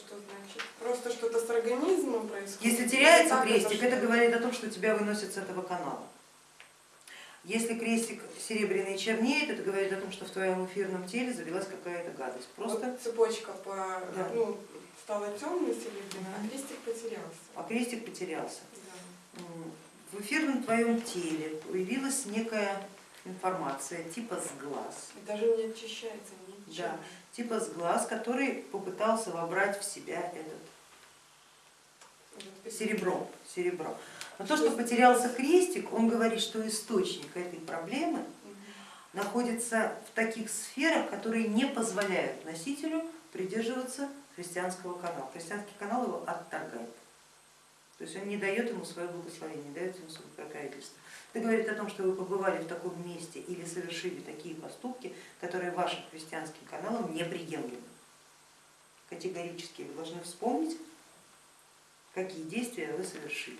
Это что значит? Просто что-то с организмом происходит? Если теряется Так, крестик, что- это говорит о том, что тебя выносят с этого канала. Если крестик серебряный чернеет, это говорит о том, что в твоем эфирном теле завелась какая-то гадость. Просто Вот цепочка по, Да. ну, стала темной серебряной, а крестик потерялся. а крестик потерялся. Да. В эфирном твоем теле появилась некая информация типа сглаз. И даже не очищается ничего. Да, типа сглаз, который попытался вобрать в себя этот серебро. серебро. Но то, что потерялся крестик, он говорит, что источник этой проблемы находится в таких сферах, которые не позволяют носителю придерживаться христианского канала. Христианский канал его отторгает. То есть он не дает ему свое благословение, дает ему свое покровительство. Это говорит о том, что вы побывали в таком месте или совершили такие поступки, которые вашим христианским каналам неприемлемы. Категорически вы должны вспомнить, какие действия вы совершили.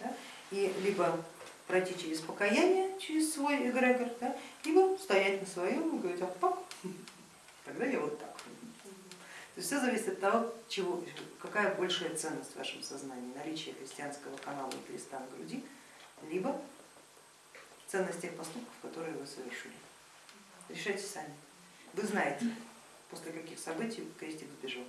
Да? И либо пройти через покаяние, через свой эгрегор, да? либо стоять на своем и говорить, а пак, тогда я вот так. Все зависит от того, чего, какая большая ценность в вашем сознании, наличие христианского канала и креста на груди, либо ценность тех поступков, которые вы совершили. Решайте сами. Вы знаете, после каких событий крестик сбежал.